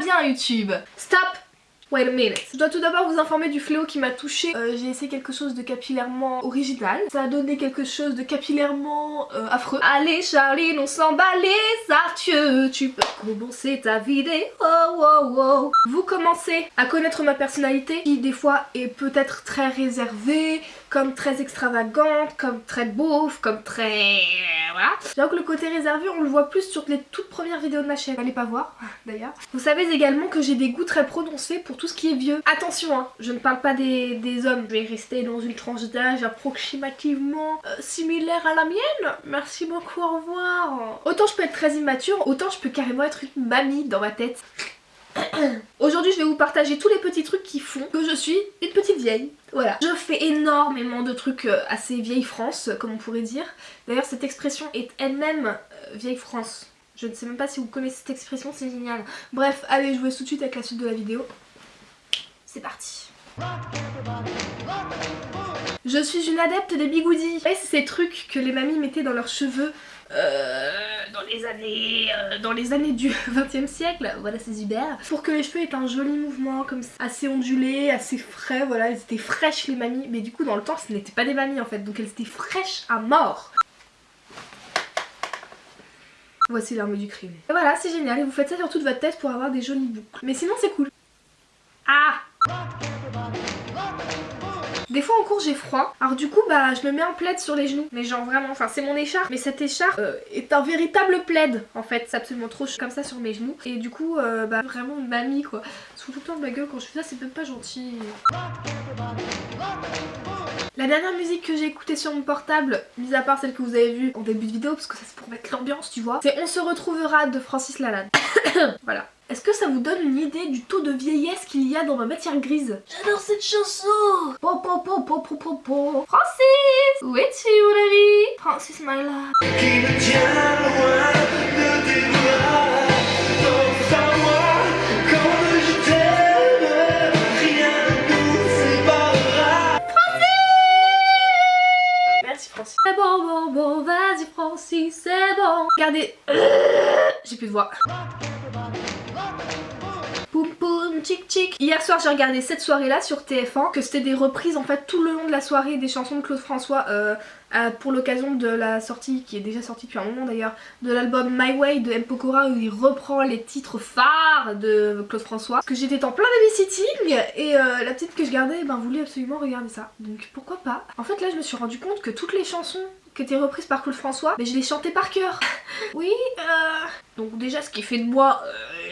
bien YouTube. Stop Wait a minute. Je dois tout d'abord vous informer du fléau qui m'a touché. Euh, j'ai essayé quelque chose de capillairement original. Ça a donné quelque chose de capillairement euh, affreux. Allez Charline, on s'en bat les artieux. Tu peux commencer ta vidéo. Oh, oh, oh. Vous commencez à connaître ma personnalité qui des fois est peut-être très réservée, comme très extravagante, comme très beauf, comme très... voilà. Donc le côté réservé on le voit plus sur les toutes premières vidéos de ma chaîne. Allez pas voir d'ailleurs. Vous savez également que j'ai des goûts très prononcés pour tout ce qui est vieux. Attention hein, je ne parle pas des, hommes. Je vais rester dans une tranche d'âge approximativement euh, similaire à la mienne. Merci beaucoup, au revoir. Autant je peux être très immature, autant je peux carrément être une mamie dans ma tête. Aujourd'hui je vais vous partager tous les petits trucs qui font que je suis une petite vieille. Voilà. Je fais énormément de trucs euh, assez vieille France comme on pourrait dire. D'ailleurs cette expression est elle-même euh, vieille France. Je ne sais même pas si vous connaissez cette expression, c'est génial. Bref, allez je vous laisse tout de suite avec la suite de la vidéo. C'est parti. Je suis une adepte des bigoudis. c'est ces trucs que les mamies mettaient dans leurs cheveux euh, dans les années euh, dans les années du 20 e siècle, voilà c'est Hubert, pour que les cheveux aient un joli mouvement comme ça, assez ondulé, assez frais, voilà, elles étaient fraîches les mamies, mais du coup dans le temps ce n'étaient pas des mamies en fait, donc elles étaient fraîches à mort. Voici l'arme du crime. Et voilà, c'est génial, et vous faites ça sur toute votre tête pour avoir des jolies boucles. Mais sinon c'est cool. Ah des fois en cours j'ai froid, alors du coup bah je me mets un plaid sur les genoux, mais genre vraiment, enfin c'est mon écharpe, mais cette écharpe euh, est un véritable plaid en fait, c'est absolument trop comme ça sur mes genoux, et du coup euh, bah vraiment mamie quoi, sous tout le temps de ma gueule quand je fais ça c'est même pas gentil. La dernière musique que j'ai écoutée sur mon portable, mis à part celle que vous avez vue en début de vidéo, parce que ça c'est pour mettre l'ambiance tu vois, c'est On se retrouvera de Francis Lalanne. voilà. Est-ce que ça vous donne une idée du taux de vieillesse qu'il y a dans ma matière grise J'adore cette chanson po, po, po, po, po, po, po. Francis Où es-tu mon ami Francis my love Qui me tient loin de tes bras C'est bon, bon, bon, vas-y Francis, c'est bon. Regardez, j'ai plus de voix. Hier soir j'ai regardé cette soirée là sur TF1 que c'était des reprises en fait tout le long de la soirée des chansons de Claude François euh, pour l'occasion de la sortie, qui est déjà sortie depuis un moment d'ailleurs, de l'album My Way de M. Pokora où il reprend les titres phares de Claude François. Que j'étais en plein babysitting et euh, la petite que je gardais ben, voulait absolument regarder ça. Donc pourquoi pas? En fait là je me suis rendu compte que toutes les chansons qui étaient reprises par Claude François, mais je les chantais par cœur. oui, euh... Donc déjà ce qui fait de moi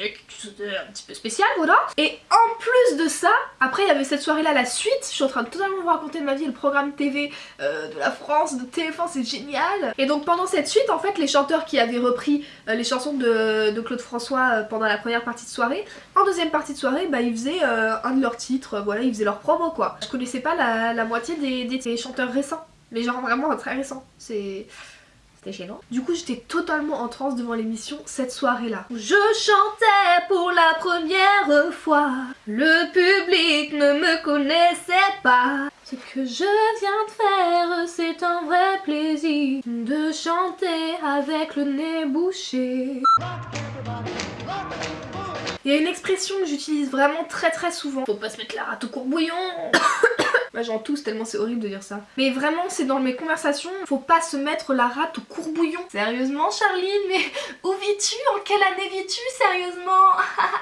euh, un petit peu spécial, voilà. Et en plus de ça, après il y avait cette soirée là, la suite, je suis en train de totalement vous raconter de ma vie, le programme TV euh, de la France, de TF1, c'est génial. Et donc pendant cette suite, en fait, les chanteurs qui avaient repris euh, les chansons de, Claude François pendant la première partie de soirée, en deuxième partie de soirée, bah ils faisaient un de leurs titres, voilà, ils faisaient leur promo quoi. Je connaissais pas la, moitié des, des chanteurs récents. Mais genre vraiment très récent. C'est... C'était gênant. Du coup j'étais totalement en transe devant l'émission cette soirée là. Je chantais pour la première fois. Le public ne me connaissait pas. Ce que je viens de faire c'est un vrai plaisir de chanter avec le nez bouché. Il y a une expression que j'utilise vraiment très très souvent. Faut pas se mettre la rate au courbouillon Bah j'en tousse tellement c'est horrible de dire ça. Mais vraiment c'est dans mes conversations, faut pas se mettre la rate au courbouillon. Sérieusement Charline, mais où vis-tu? En quelle année vis-tu sérieusement?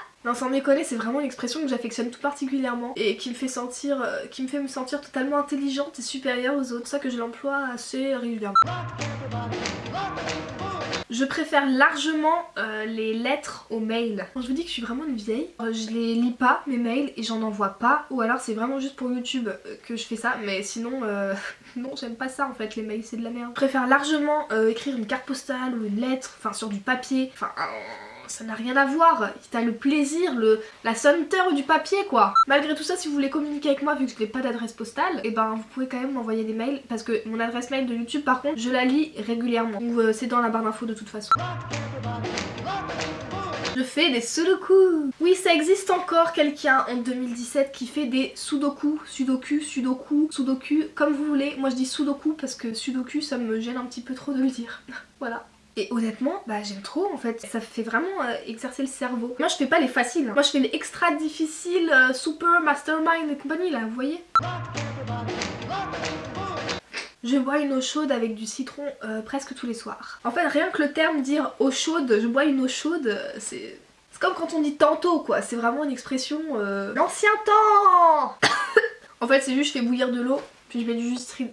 Non sans déconner c'est vraiment une expression que j'affectionne tout particulièrement et qui me fait sentir euh, qui me fait me sentir totalement intelligente et supérieure aux autres, ça que je l'emploie assez régulièrement. Je préfère largement euh, les lettres aux mails. Quand je vous dis que je suis vraiment une vieille, euh, je les lis pas mes mails et j'en envoie pas ou alors c'est vraiment juste pour YouTube que je fais ça mais sinon non j'aime pas ça en fait les mails c'est de la merde. Je préfère largement écrire une carte postale ou une lettre, enfin sur du papier, enfin ça n'a rien à voir. T'as le plaisir, le, la senteur du papier quoi. Malgré tout ça, si vous voulez communiquer avec moi vu que je n'ai pas d'adresse postale, et eh ben vous pouvez quand même m'envoyer des mails parce que mon adresse mail de YouTube par contre, je la lis régulièrement. Euh, c'est dans la barre d'infos de toute façon. Je fais des sudoku Oui ça existe encore quelqu'un en 2017 qui fait des sudoku, sudoku, sudoku, sudoku, comme vous voulez. Moi je dis sudoku parce que sudoku ça me gêne un petit peu trop de le dire. voilà. Et honnêtement, bah j'aime trop en fait. Ça fait vraiment euh, exercer le cerveau. Moi je fais pas les faciles. hein. Moi je fais les extra difficiles, euh, super, mastermind et compagnie là, vous voyez je bois une eau chaude avec du citron euh, presque tous les soirs. En fait, rien que le terme dire eau chaude, je bois une eau chaude, c'est... C'est comme quand on dit tantôt quoi, c'est vraiment une expression... L'ancien temps En fait, c'est juste je fais bouillir de l'eau, puis je mets du jus de.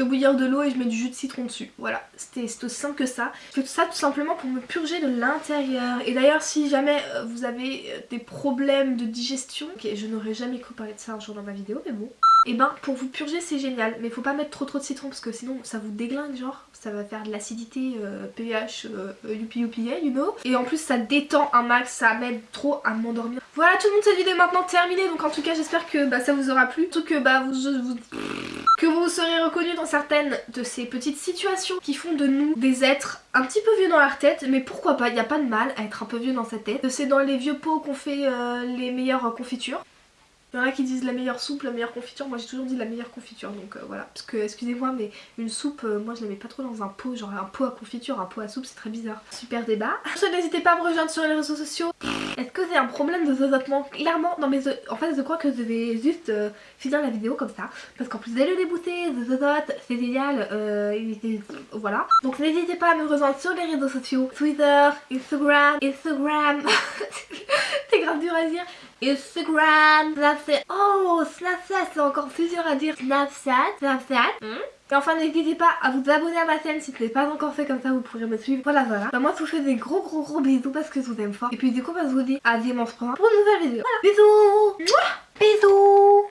Fais bouillir de l'eau et je mets du jus de citron dessus. Voilà, c'était aussi simple que ça. Je fais tout ça tout simplement pour me purger de l'intérieur. Et d'ailleurs, si jamais euh, vous avez euh, des problèmes de digestion, ok, je n'aurais jamais cru parler de ça un jour dans ma vidéo, mais bon. Et ben pour vous purger c'est génial mais faut pas mettre trop trop de citron parce que sinon ça vous déglingue genre ça va faire de l'acidité euh, pH euh, youpi youpi you know et en plus ça détend un max ça m'aide trop à m'endormir voilà tout le monde cette vidéo est maintenant terminée donc en tout cas j'espère que bah, ça vous aura plu surtout que bah vous, vous que vous serez reconnus dans certaines de ces petites situations qui font de nous des êtres un petit peu vieux dans leur tête mais pourquoi pas il n'y a pas de mal à être un peu vieux dans sa tête c'est dans les vieux pots qu'on fait euh, les meilleures confitures il y en a qui disent la meilleure soupe, la meilleure confiture, moi j'ai toujours dit la meilleure confiture donc euh, voilà. Parce que excusez-moi mais une soupe, euh, moi je la mets pas trop dans un pot, genre un pot à confiture, un pot à soupe c'est très bizarre. Super débat. N'hésitez pas à me rejoindre sur les réseaux sociaux. Est-ce que c'est un problème de zozotement Clairement, non mais en fait je crois que je vais juste euh, finir la vidéo comme ça. Parce qu'en plus d'aller le débouter, de zozote, c'est génial, euh, voilà. Donc n'hésitez pas à me rejoindre sur les réseaux sociaux, Twitter, Instagram, Instagram, c'est grave dur à dire. Instagram, Snapchat. Oh, Snapchat, c'est encore plus dur à dire. Snapchat, Snapchat. Hmm. Et enfin, n'hésitez pas à vous abonner à ma chaîne si ce n'est pas encore fait, comme ça vous pourrez me suivre. Voilà, voilà. Bah, moi, je vous fais des gros, gros, gros bisous parce que je vous aime fort. Et puis, du coup, bah, je vous dis à dimanche prochain pour une nouvelle vidéo. Voilà, bisous Mouah